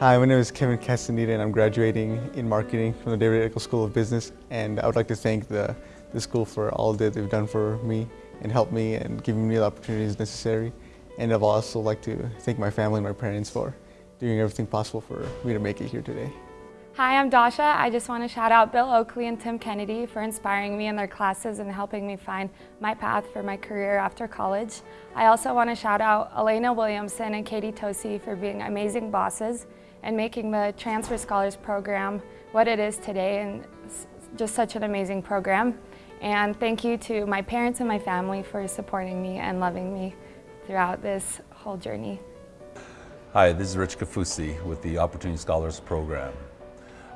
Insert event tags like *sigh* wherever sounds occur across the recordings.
Hi, my name is Kevin Castaneda and I'm graduating in marketing from the David Eccles School of Business and I would like to thank the, the school for all that they've done for me and helped me and giving me the opportunities necessary. And I'd also like to thank my family and my parents for doing everything possible for me to make it here today. Hi, I'm Dasha. I just want to shout out Bill Oakley and Tim Kennedy for inspiring me in their classes and helping me find my path for my career after college. I also want to shout out Elena Williamson and Katie Tosi for being amazing bosses and making the Transfer Scholars Program what it is today and just such an amazing program. And thank you to my parents and my family for supporting me and loving me throughout this whole journey. Hi, this is Rich Kafusi with the Opportunity Scholars Program.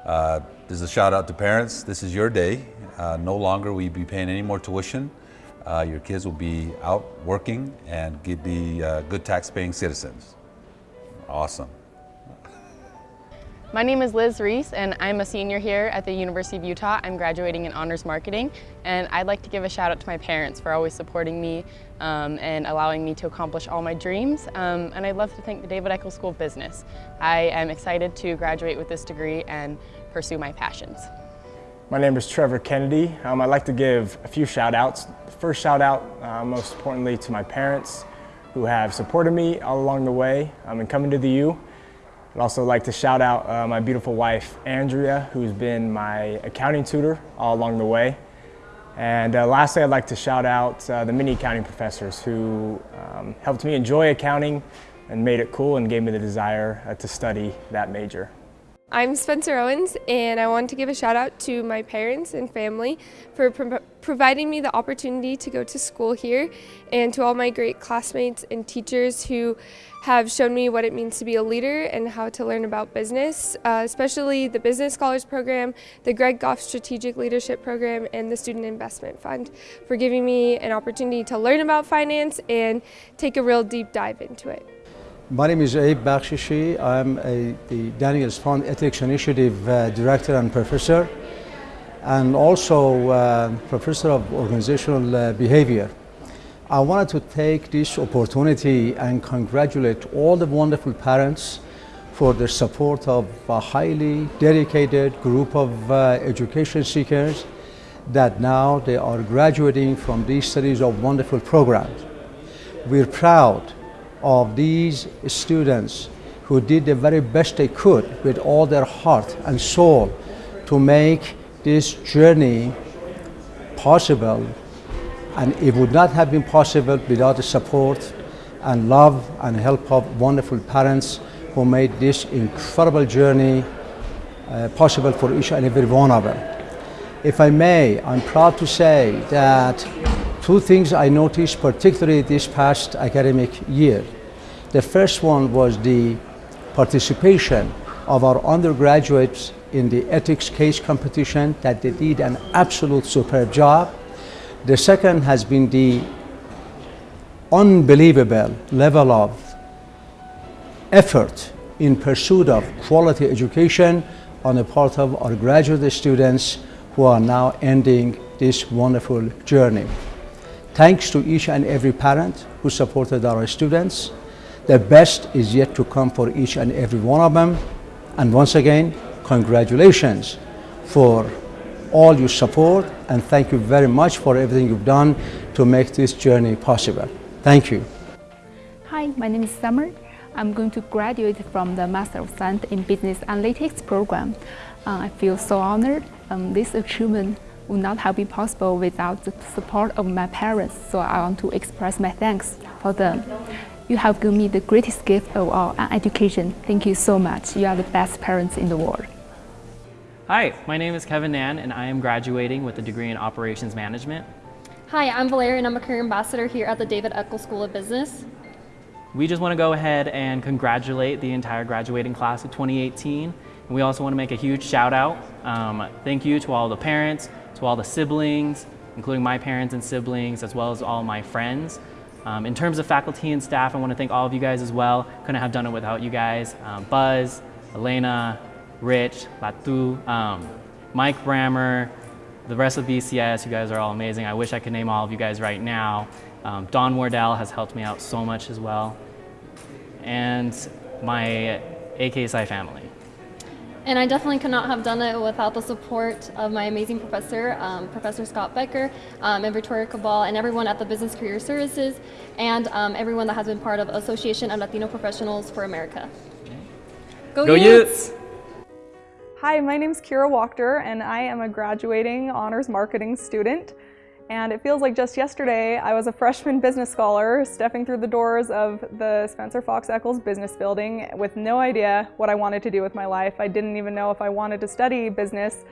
Uh, is a shout out to parents. This is your day. Uh, no longer will you be paying any more tuition. Uh, your kids will be out working and be uh, good tax-paying citizens. Awesome. My name is Liz Reese and I'm a senior here at the University of Utah. I'm graduating in Honors Marketing and I'd like to give a shout out to my parents for always supporting me um, and allowing me to accomplish all my dreams. Um, and I'd love to thank the David Eccles School of Business. I am excited to graduate with this degree and pursue my passions. My name is Trevor Kennedy. Um, I'd like to give a few shout outs. First shout out, uh, most importantly, to my parents who have supported me all along the way um, in coming to the U. I'd also like to shout out uh, my beautiful wife, Andrea, who's been my accounting tutor all along the way. And uh, lastly, I'd like to shout out uh, the mini accounting professors who um, helped me enjoy accounting and made it cool and gave me the desire uh, to study that major. I'm Spencer Owens and I want to give a shout out to my parents and family for pro providing me the opportunity to go to school here and to all my great classmates and teachers who have shown me what it means to be a leader and how to learn about business, uh, especially the Business Scholars Program, the Greg Goff Strategic Leadership Program, and the Student Investment Fund for giving me an opportunity to learn about finance and take a real deep dive into it. My name is Abe Bakshishi. I'm a, the Daniels Fund Ethics Initiative uh, Director and Professor, and also uh, Professor of Organizational uh, Behavior. I wanted to take this opportunity and congratulate all the wonderful parents for their support of a highly dedicated group of uh, education seekers that now they are graduating from these series of wonderful programs. We're proud of these students who did the very best they could with all their heart and soul to make this journey possible and it would not have been possible without the support and love and help of wonderful parents who made this incredible journey uh, possible for each and every one of them. If I may, I'm proud to say that Two things I noticed, particularly this past academic year. The first one was the participation of our undergraduates in the ethics case competition that they did an absolute superb job. The second has been the unbelievable level of effort in pursuit of quality education on the part of our graduate students who are now ending this wonderful journey. Thanks to each and every parent who supported our students. The best is yet to come for each and every one of them. And once again, congratulations for all your support and thank you very much for everything you've done to make this journey possible. Thank you. Hi, my name is Summer. I'm going to graduate from the Master of Science in Business Analytics program. Uh, I feel so honored. Um, this achievement would not have been possible without the support of my parents, so I want to express my thanks for them. You have given me the greatest gift of all, an education. Thank you so much. You are the best parents in the world. Hi, my name is Kevin Nan, and I am graduating with a degree in Operations Management. Hi, I'm Valeria, and I'm a career ambassador here at the David Eccles School of Business. We just want to go ahead and congratulate the entire graduating class of 2018. And we also want to make a huge shout out. Um, thank you to all the parents, to all the siblings, including my parents and siblings, as well as all my friends. Um, in terms of faculty and staff, I want to thank all of you guys as well. Couldn't have done it without you guys. Um, Buzz, Elena, Rich, Latu, um, Mike Brammer, the rest of BCS, you guys are all amazing. I wish I could name all of you guys right now. Um, Don Wardell has helped me out so much as well. And my AKPsi family. And I definitely could not have done it without the support of my amazing professor, um, Professor Scott Becker, um, and Victoria Cabal, and everyone at the Business Career Services, and um, everyone that has been part of Association of Latino Professionals for America. Go, Go Utes! Hi, my name is Kira Wachter, and I am a graduating honors marketing student. And it feels like just yesterday I was a freshman business scholar stepping through the doors of the Spencer Fox Eccles Business Building with no idea what I wanted to do with my life. I didn't even know if I wanted to study business,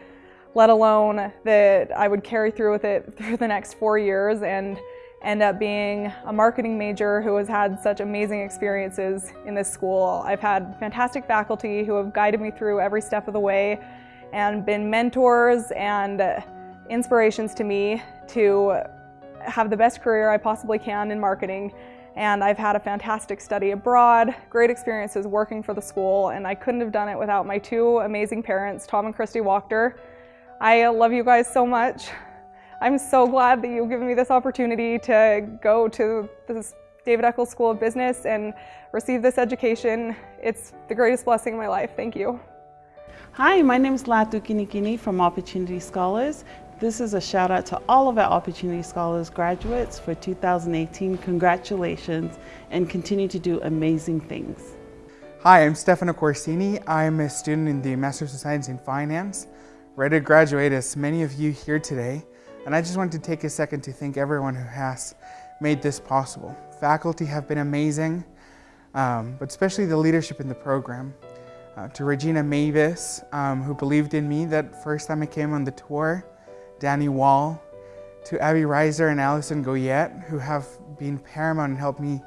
let alone that I would carry through with it *laughs* through the next four years and end up being a marketing major who has had such amazing experiences in this school. I've had fantastic faculty who have guided me through every step of the way and been mentors and inspirations to me to have the best career I possibly can in marketing. And I've had a fantastic study abroad, great experiences working for the school, and I couldn't have done it without my two amazing parents, Tom and Christy Wachter. I love you guys so much. I'm so glad that you've given me this opportunity to go to this David Eccles School of Business and receive this education. It's the greatest blessing in my life. Thank you. Hi, my name is Latu Kinikini from Opportunity Scholars. This is a shout out to all of our Opportunity Scholars graduates for 2018. Congratulations and continue to do amazing things. Hi, I'm Stefano Corsini. I'm a student in the Master's of Science in Finance, ready to graduate as many of you here today. And I just wanted to take a second to thank everyone who has made this possible. Faculty have been amazing, um, but especially the leadership in the program. Uh, to Regina Mavis, um, who believed in me that first time I came on the tour, Danny Wall, to Abby Reiser and Allison Goyette, who have been paramount and helped me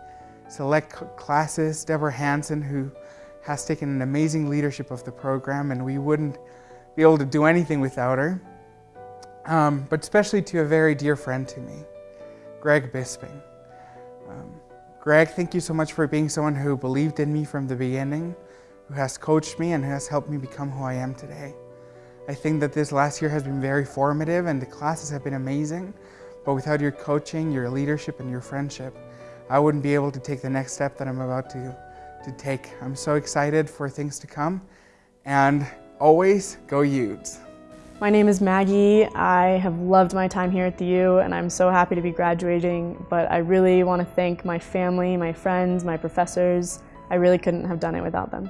select classes, Deborah Hansen, who has taken an amazing leadership of the program, and we wouldn't be able to do anything without her. Um, but especially to a very dear friend to me, Greg Bisping. Um, Greg, thank you so much for being someone who believed in me from the beginning, who has coached me and has helped me become who I am today. I think that this last year has been very formative and the classes have been amazing, but without your coaching, your leadership, and your friendship, I wouldn't be able to take the next step that I'm about to, to take. I'm so excited for things to come, and always go Utes. My name is Maggie. I have loved my time here at the U and I'm so happy to be graduating, but I really want to thank my family, my friends, my professors. I really couldn't have done it without them.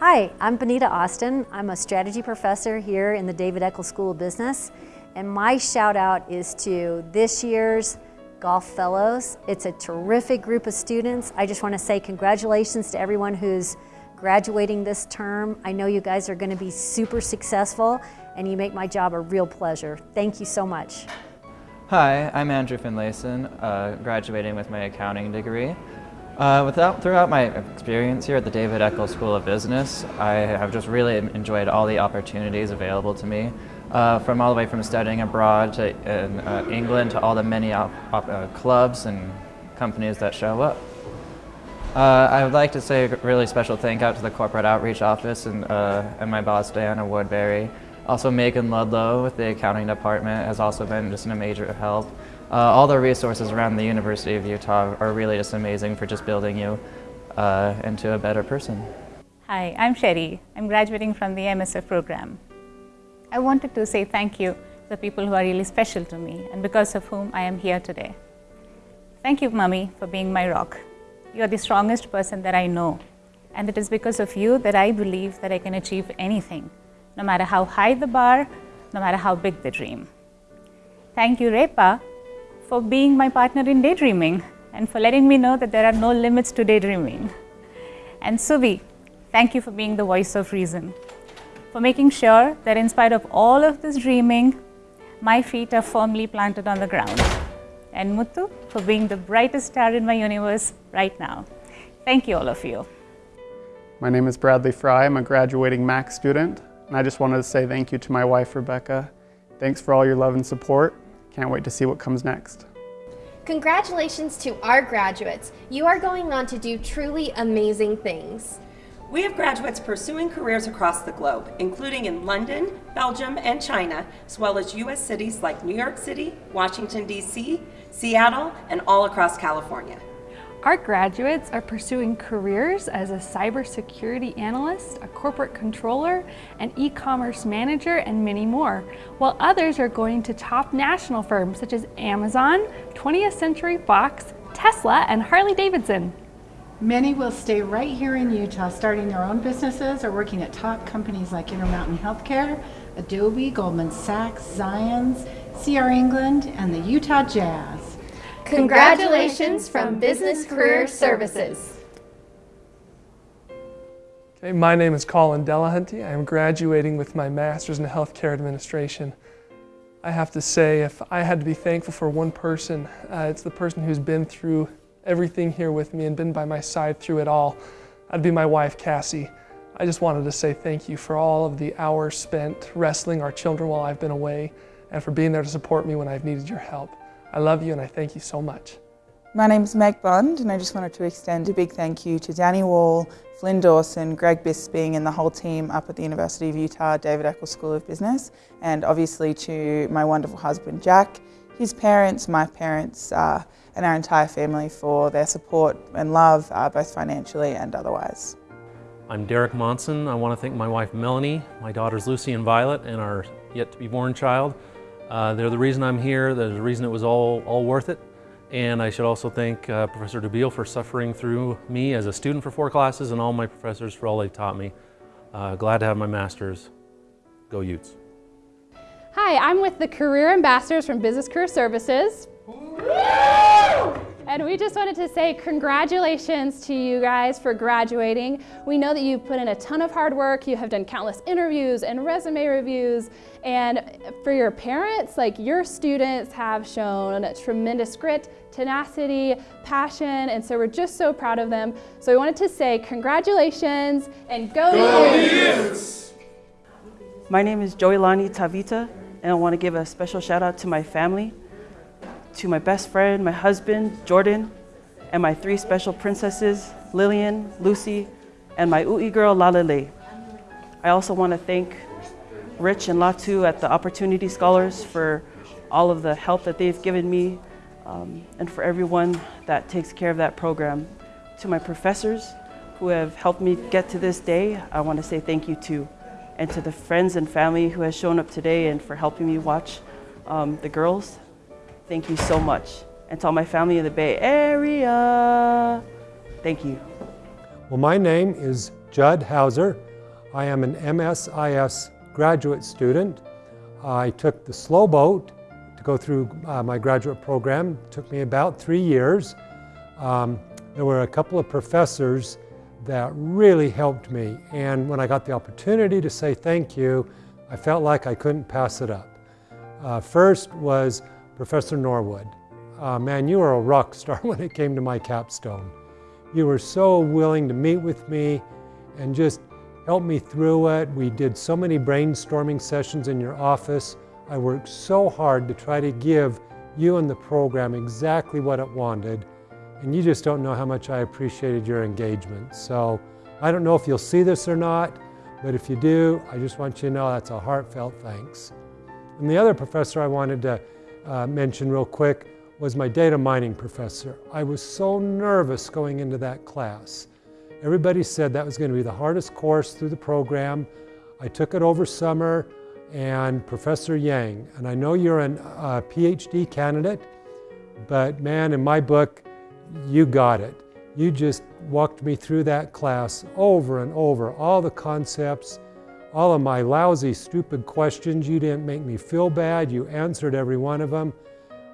Hi, I'm Benita Austin. I'm a strategy professor here in the David Eccles School of Business. And my shout out is to this year's Goff Fellows. It's a terrific group of students. I just want to say congratulations to everyone who's graduating this term. I know you guys are going to be super successful and you make my job a real pleasure. Thank you so much. Hi, I'm Andrew Finlayson, uh, graduating with my accounting degree. Uh, without, throughout my experience here at the David Eccles School of Business, I have just really enjoyed all the opportunities available to me, uh, from all the way from studying abroad to in uh, England to all the many uh, clubs and companies that show up. Uh, I would like to say a really special thank out to the Corporate Outreach Office and, uh, and my boss Diana Woodbury. Also Megan Ludlow with the accounting department has also been just in a major help. Uh, all the resources around the University of Utah are really just amazing for just building you uh, into a better person. Hi, I'm Sherry. I'm graduating from the MSF program. I wanted to say thank you to the people who are really special to me and because of whom I am here today. Thank you, Mummy, for being my rock. You are the strongest person that I know. And it is because of you that I believe that I can achieve anything, no matter how high the bar, no matter how big the dream. Thank you, Repa, for being my partner in daydreaming and for letting me know that there are no limits to daydreaming. And Subi, thank you for being the voice of reason, for making sure that in spite of all of this dreaming, my feet are firmly planted on the ground. And Muthu, for being the brightest star in my universe right now. Thank you, all of you. My name is Bradley Fry. I'm a graduating MAC student, and I just wanted to say thank you to my wife, Rebecca. Thanks for all your love and support. Can't wait to see what comes next. Congratulations to our graduates. You are going on to do truly amazing things. We have graduates pursuing careers across the globe, including in London, Belgium, and China, as well as U.S. cities like New York City, Washington, D.C., Seattle, and all across California. Our graduates are pursuing careers as a cybersecurity analyst, a corporate controller, an e-commerce manager, and many more, while others are going to top national firms such as Amazon, 20th Century Fox, Tesla, and Harley-Davidson. Many will stay right here in Utah, starting their own businesses or working at top companies like Intermountain Healthcare, Adobe, Goldman Sachs, Zions, CR England, and the Utah Jazz. Congratulations from Business Career Services. Okay, my name is Colin Delahunty. I am graduating with my Master's in Healthcare Administration. I have to say, if I had to be thankful for one person, uh, it's the person who's been through everything here with me and been by my side through it all. That'd be my wife, Cassie. I just wanted to say thank you for all of the hours spent wrestling our children while I've been away and for being there to support me when I've needed your help. I love you and I thank you so much. My name is Meg Bond and I just wanted to extend a big thank you to Danny Wall, Flynn Dawson, Greg Bisping and the whole team up at the University of Utah David Eccles School of Business and obviously to my wonderful husband Jack, his parents, my parents uh, and our entire family for their support and love uh, both financially and otherwise. I'm Derek Monson. I want to thank my wife Melanie, my daughters Lucy and Violet, and our yet to be born child. Uh, they're the reason I'm here. They're the reason it was all, all worth it. And I should also thank uh, Professor Dubiel for suffering through me as a student for four classes and all my professors for all they've taught me. Uh, glad to have my master's. Go Utes. Hi, I'm with the Career Ambassadors from Business Career Services. And we just wanted to say congratulations to you guys for graduating. We know that you've put in a ton of hard work. You have done countless interviews and resume reviews. And for your parents, like your students have shown tremendous grit, tenacity, passion, and so we're just so proud of them. So we wanted to say congratulations and go, go My name is Joylani Tavita, and I want to give a special shout out to my family to my best friend, my husband, Jordan, and my three special princesses, Lillian, Lucy, and my Ui girl, Lalele. I also want to thank Rich and Latu at the Opportunity Scholars for all of the help that they've given me um, and for everyone that takes care of that program. To my professors who have helped me get to this day, I want to say thank you too. And to the friends and family who has shown up today and for helping me watch um, the girls, Thank you so much. And to all my family in the Bay Area, thank you. Well, my name is Judd Hauser. I am an MSIS graduate student. I took the slow boat to go through uh, my graduate program. It took me about three years. Um, there were a couple of professors that really helped me. And when I got the opportunity to say thank you, I felt like I couldn't pass it up. Uh, first was Professor Norwood. Uh, man, you were a rock star *laughs* when it came to my capstone. You were so willing to meet with me and just help me through it. We did so many brainstorming sessions in your office. I worked so hard to try to give you and the program exactly what it wanted. And you just don't know how much I appreciated your engagement. So I don't know if you'll see this or not, but if you do, I just want you to know that's a heartfelt thanks. And the other professor I wanted to uh, mention real quick was my data mining professor. I was so nervous going into that class. Everybody said that was going to be the hardest course through the program. I took it over summer and Professor Yang, and I know you're a uh, PhD candidate, but man, in my book, you got it. You just walked me through that class over and over, all the concepts, all of my lousy, stupid questions. You didn't make me feel bad. You answered every one of them.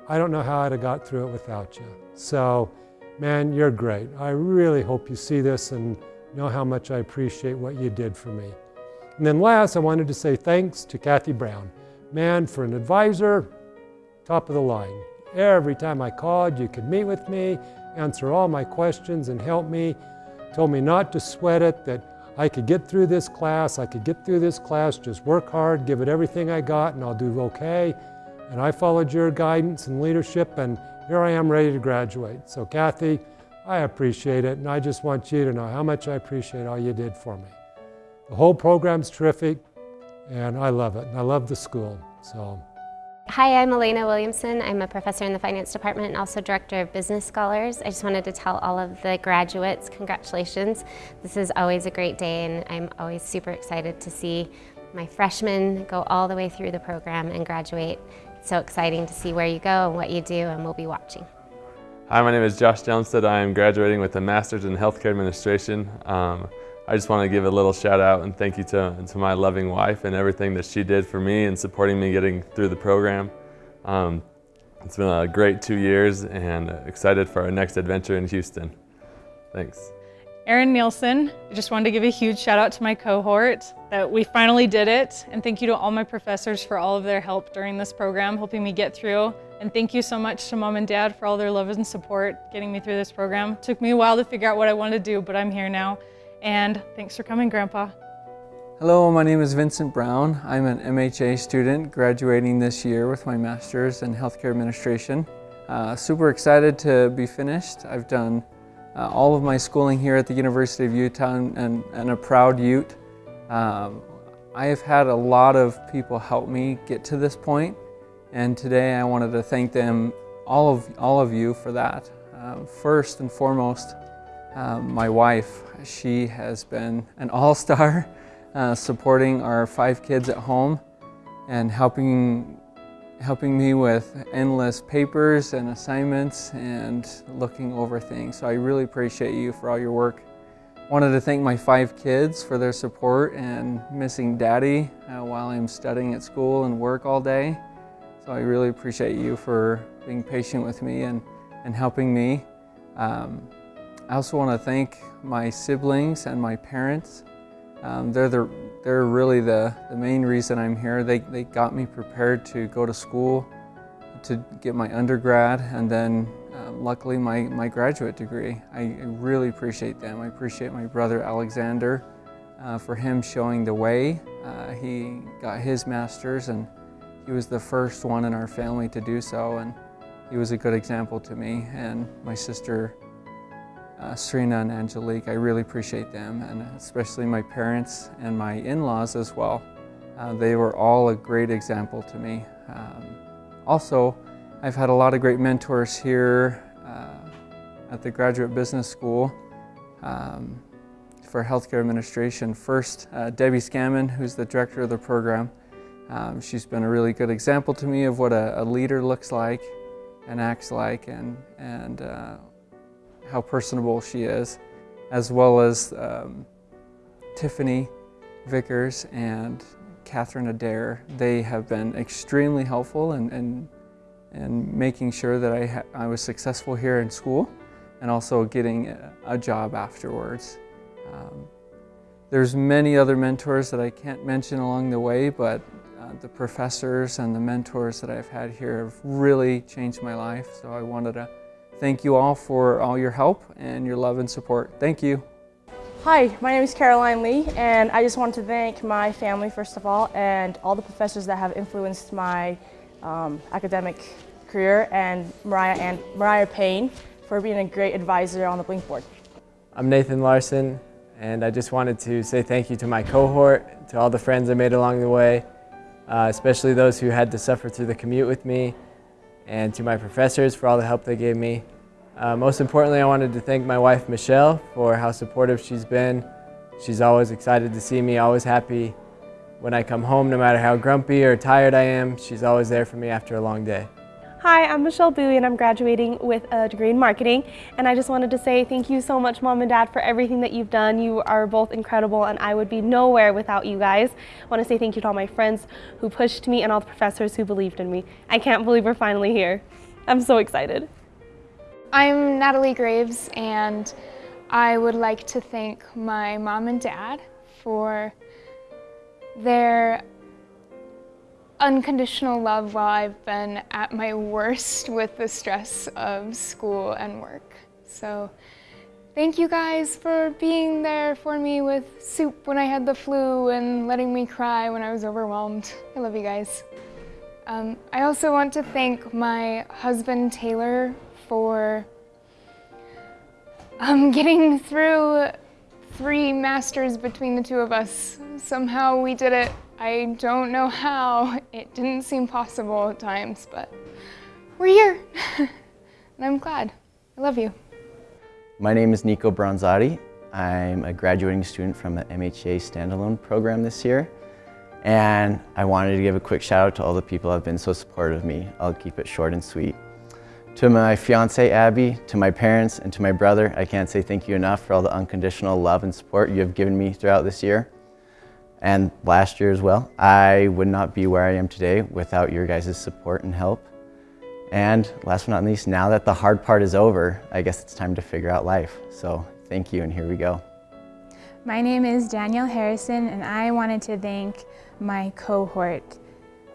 I don't know how I'd have got through it without you. So, man, you're great. I really hope you see this and know how much I appreciate what you did for me. And then last, I wanted to say thanks to Kathy Brown. Man, for an advisor, top of the line. Every time I called, you could meet with me, answer all my questions and help me. Told me not to sweat it, that I could get through this class, I could get through this class, just work hard, give it everything I got, and I'll do okay. And I followed your guidance and leadership, and here I am ready to graduate. So Kathy, I appreciate it, and I just want you to know how much I appreciate all you did for me. The whole program's terrific, and I love it, and I love the school. So Hi, I'm Elena Williamson. I'm a professor in the finance department and also director of business scholars. I just wanted to tell all of the graduates, congratulations. This is always a great day and I'm always super excited to see my freshmen go all the way through the program and graduate. It's so exciting to see where you go and what you do and we'll be watching. Hi, my name is Josh Johnstead. I am graduating with a Master's in Healthcare Administration. Um, I just want to give a little shout out and thank you to, to my loving wife and everything that she did for me and supporting me getting through the program. Um, it's been a great two years and excited for our next adventure in Houston. Thanks. Erin Nielsen, I just wanted to give a huge shout out to my cohort that we finally did it. And thank you to all my professors for all of their help during this program, helping me get through. And thank you so much to mom and dad for all their love and support getting me through this program. It took me a while to figure out what I wanted to do, but I'm here now. And thanks for coming, Grandpa. Hello, my name is Vincent Brown. I'm an MHA student graduating this year with my Master's in Healthcare Administration. Uh, super excited to be finished. I've done uh, all of my schooling here at the University of Utah and, and, a proud Ute. Um, I have had a lot of people help me get to this point and today I wanted to thank them, all of, all of you for that. Um, first and foremost, um, my wife, she has been an all-star *laughs* uh, supporting our five kids at home and helping helping me with endless papers and assignments and looking over things. So I really appreciate you for all your work. Wanted to thank my five kids for their support and missing daddy uh, while I'm studying at school and work all day. So I really appreciate you for being patient with me and, and helping me. Um, I also want to thank my siblings and my parents. Um, they're, the, they're really the, the main reason I'm here. They, they got me prepared to go to school, to get my undergrad, and then um, luckily my, my graduate degree. I, really appreciate them. I appreciate my brother Alexander uh, for him showing the way. Uh, he got his master's and he was the first one in our family to do so and he was a good example to me and my sister uh, Serena and Angelique. I really appreciate them and especially my parents and my in-laws as well. Uh, they were all a great example to me. Um, also, I've had a lot of great mentors here uh, at the Graduate Business School um, for Healthcare Administration. First, uh, Debbie Scammon, who's the director of the program. Um, she's been a really good example to me of what a, a leader looks like and acts like and, and uh, how personable she is, as well as um, Tiffany Vickers and Catherine Adair. They have been extremely helpful in, in, in making sure that I, I was successful here in school and also getting a, a job afterwards. Um, there's many other mentors that I can't mention along the way, but uh, the professors and the mentors that I've had here have really changed my life. So I wanted to thank you all for all your help and your love and support. Thank you. Hi, my name is Caroline Lee, and I just want to thank my family, first of all, and all the professors that have influenced my um, academic career, and Mariah, and Mariah Payne for being a great advisor on the Blink board. I'm Nathan Larson, and I just wanted to say thank you to my cohort, to all the friends I made along the way, uh, especially those who had to suffer through the commute with me, and to my professors for all the help they gave me. Uh, most importantly, I wanted to thank my wife, Michelle, for how supportive she's been. She's always excited to see me, always happy when I come home, no matter how grumpy or tired I am. She's always there for me after a long day. Hi, I'm Michelle Bowie and I'm graduating with a degree in marketing. And I just wanted to say thank you so much, Mom and Dad, for everything that you've done. You are both incredible and I would be nowhere without you guys. I want to say thank you to all my friends who pushed me and all the professors who believed in me. I can't believe we're finally here. I'm so excited. I'm Natalie Graves and I would like to thank my mom and dad for their unconditional love while I've been at my worst with the stress of school and work. So thank you guys for being there for me with soup when I had the flu and letting me cry when I was overwhelmed. I love you guys. Um, I also want to thank my husband Taylor for um, *laughs* getting through three masters between the two of us. Somehow we did it. I don't know how. It didn't seem possible at times, but we're here. *laughs* and I'm glad. I love you. My name is Nico Bronzati. I'm a graduating student from the MHA standalone program this year. And I wanted to give a quick shout out to all the people who have been so supportive of me. I'll keep it short and sweet. To my fiance Abby, to my parents, and to my brother, I can't say thank you enough for all the unconditional love and support you have given me throughout this year and last year as well. I would not be where I am today without your guys' support and help. And last but not least, now that the hard part is over, I guess it's time to figure out life. So thank you, and here we go. My name is Danielle Harrison, and I wanted to thank my cohort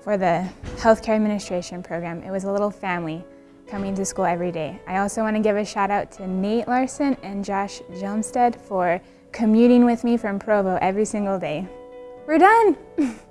for the Healthcare Administration program. It was a little family coming to school every day. I also want to give a shout out to Nate Larson and Josh Jelmstead for commuting with me from Provo every single day. We're done! *laughs*